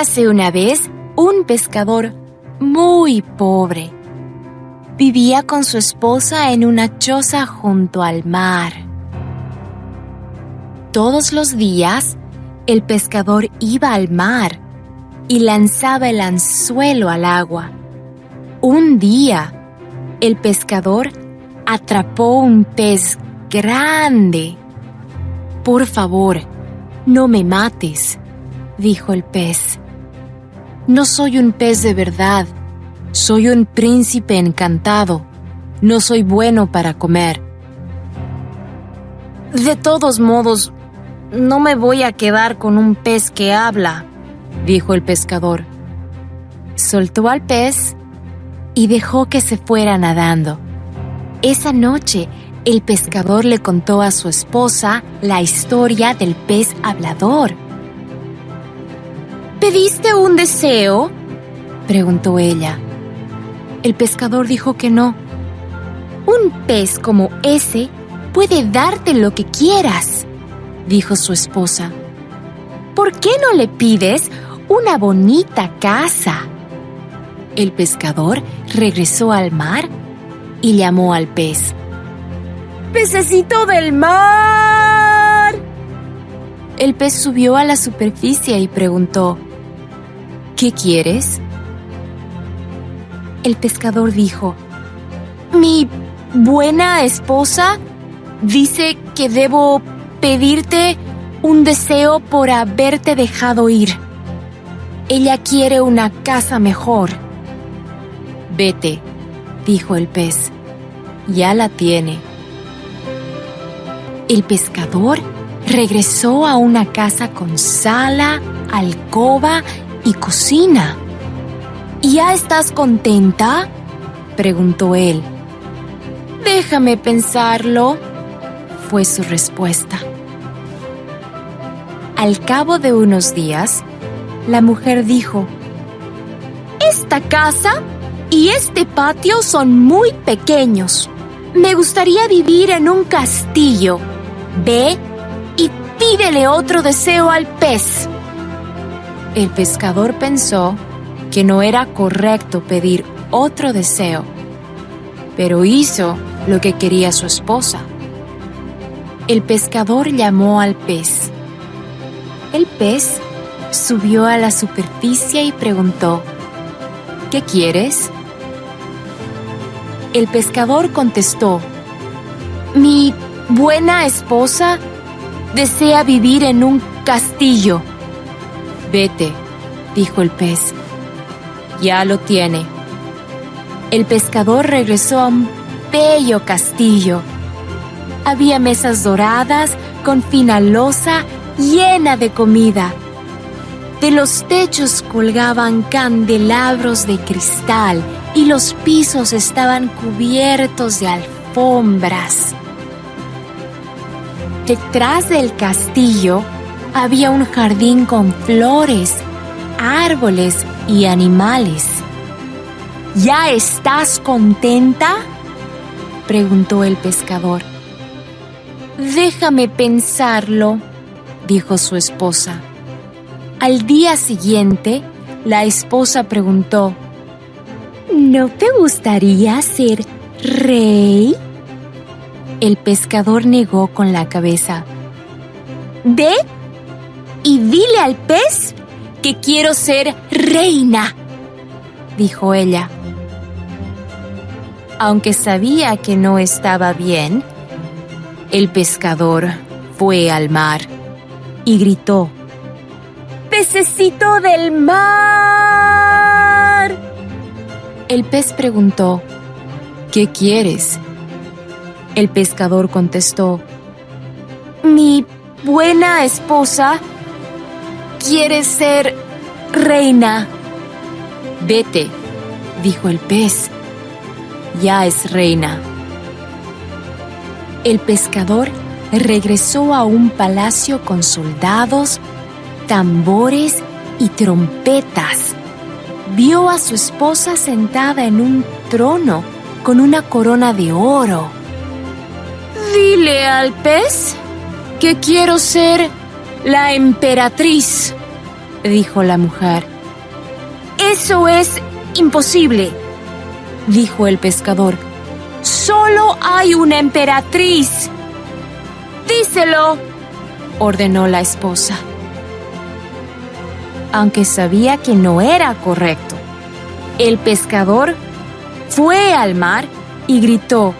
Érase una vez un pescador muy pobre. Vivía con su esposa en una choza junto al mar. Todos los días, el pescador iba al mar y lanzaba el anzuelo al agua. Un día, el pescador atrapó un pez grande. Por favor, no me mates, dijo el pez. No soy un pez de verdad, soy un príncipe encantado. No soy bueno para comer. De todos modos, no me voy a quedar con un pez que habla, dijo el pescador. Soltó al pez y dejó que se fuera nadando. Esa noche, el pescador le contó a su esposa la historia del pez hablador. ¿Pediste un deseo? preguntó ella. El pescador dijo que no. Un pez como ese puede darte lo que quieras, dijo su esposa. ¿Por qué no le pides una bonita casa? El pescador regresó al mar y llamó al pez. ¡Pececito del mar! El pez subió a la superficie y preguntó, ¿Qué quieres? El pescador dijo, Mi buena esposa dice que debo pedirte un deseo por haberte dejado ir. Ella quiere una casa mejor. Vete, dijo el pez. Ya la tiene. El pescador regresó a una casa con sala, alcoba y cocina. ¿Ya estás contenta? preguntó él. Déjame pensarlo, fue su respuesta. Al cabo de unos días, la mujer dijo, Esta casa y este patio son muy pequeños. Me gustaría vivir en un castillo. Ve y pídele otro deseo al pez. El pescador pensó que no era correcto pedir otro deseo, pero hizo lo que quería su esposa. El pescador llamó al pez. El pez subió a la superficie y preguntó, ¿Qué quieres? El pescador contestó, Mi buena esposa desea vivir en un castillo. Vete, dijo el pez. Ya lo tiene. El pescador regresó a un bello castillo. Había mesas doradas con fina losa llena de comida. De los techos colgaban candelabros de cristal y los pisos estaban cubiertos de alfombras. Detrás del castillo había un jardín con flores, árboles y animales. ¿Ya estás contenta? preguntó el pescador. Déjame pensarlo, dijo su esposa. Al día siguiente, la esposa preguntó, ¿No te gustaría ser rey? El pescador negó con la cabeza. ¿De y dile al pez que quiero ser reina, dijo ella. Aunque sabía que no estaba bien, el pescador fue al mar y gritó, ¡Pececito del mar! El pez preguntó, ¿Qué quieres? El pescador contestó, Mi buena esposa ¿Quieres ser reina? Vete, dijo el pez. Ya es reina. El pescador regresó a un palacio con soldados, tambores y trompetas. Vio a su esposa sentada en un trono con una corona de oro. Dile al pez que quiero ser la emperatriz, dijo la mujer. Eso es imposible, dijo el pescador. Solo hay una emperatriz. Díselo, ordenó la esposa. Aunque sabía que no era correcto, el pescador fue al mar y gritó,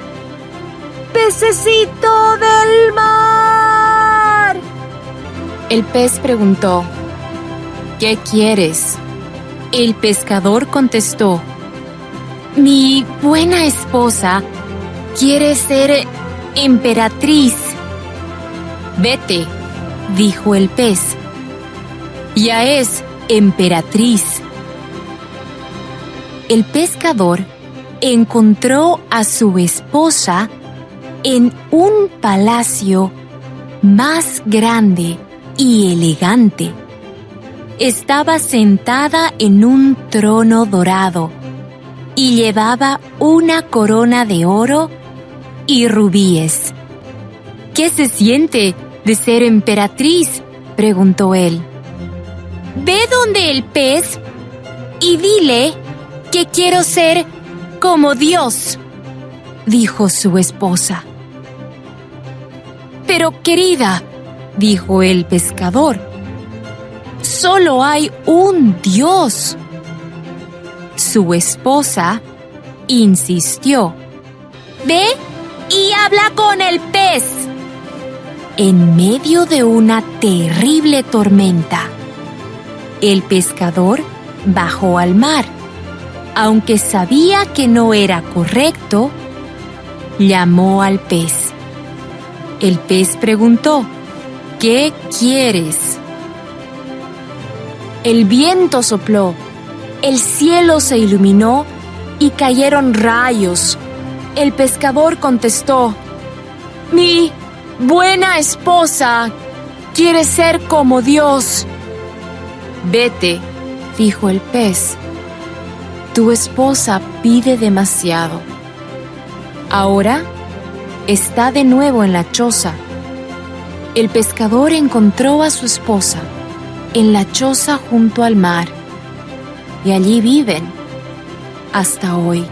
¡Pececito del mar! El pez preguntó, ¿Qué quieres? El pescador contestó, Mi buena esposa quiere ser emperatriz. Vete, dijo el pez. Ya es emperatriz. El pescador encontró a su esposa en un palacio más grande y elegante. Estaba sentada en un trono dorado y llevaba una corona de oro y rubíes. ¿Qué se siente de ser emperatriz? preguntó él. Ve donde el pez y dile que quiero ser como Dios, dijo su esposa. Pero querida, dijo el pescador, solo hay un Dios. Su esposa insistió. Ve y habla con el pez. En medio de una terrible tormenta, el pescador bajó al mar. Aunque sabía que no era correcto, llamó al pez. El pez preguntó, ¿qué quieres? El viento sopló, el cielo se iluminó y cayeron rayos. El pescador contestó, Mi buena esposa quiere ser como Dios. Vete, dijo el pez. Tu esposa pide demasiado. Ahora está de nuevo en la choza. El pescador encontró a su esposa en la choza junto al mar y allí viven hasta hoy.